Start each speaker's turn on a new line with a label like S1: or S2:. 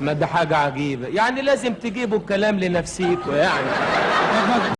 S1: ما ده حاجة عجيبة. يعني لازم تجيبوا الكلام لنفسيكوا يعني.